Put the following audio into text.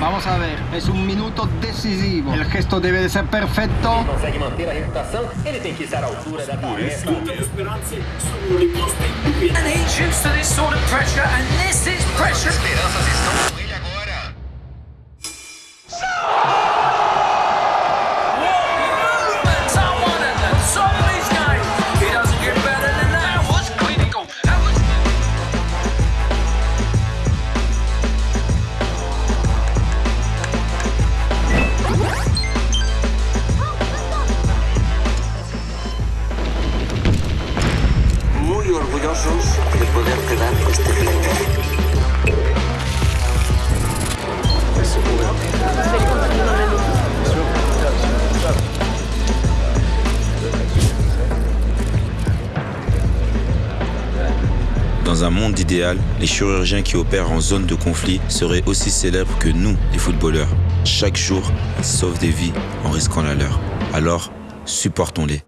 Vamos a ver, es un minuto decisivo. El gesto debe de ser perfecto. Dans un monde idéal, les chirurgiens qui opèrent en zone de conflit seraient aussi célèbres que nous, les footballeurs. Chaque jour, ils sauvent des vies en risquant la leur. Alors, supportons-les.